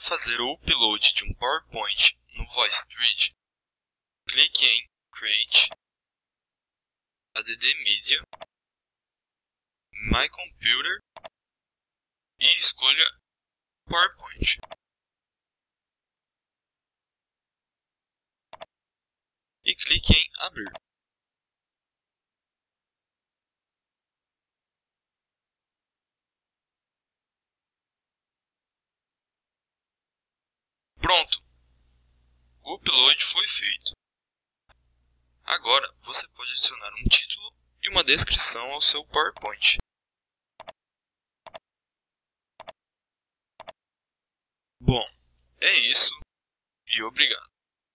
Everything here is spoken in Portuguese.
fazer o upload de um PowerPoint no VoiceThread, clique em Create, Add Media, My Computer e escolha PowerPoint. E clique em Abrir. Pronto! O upload foi feito. Agora você pode adicionar um título e uma descrição ao seu PowerPoint. Bom, é isso e obrigado.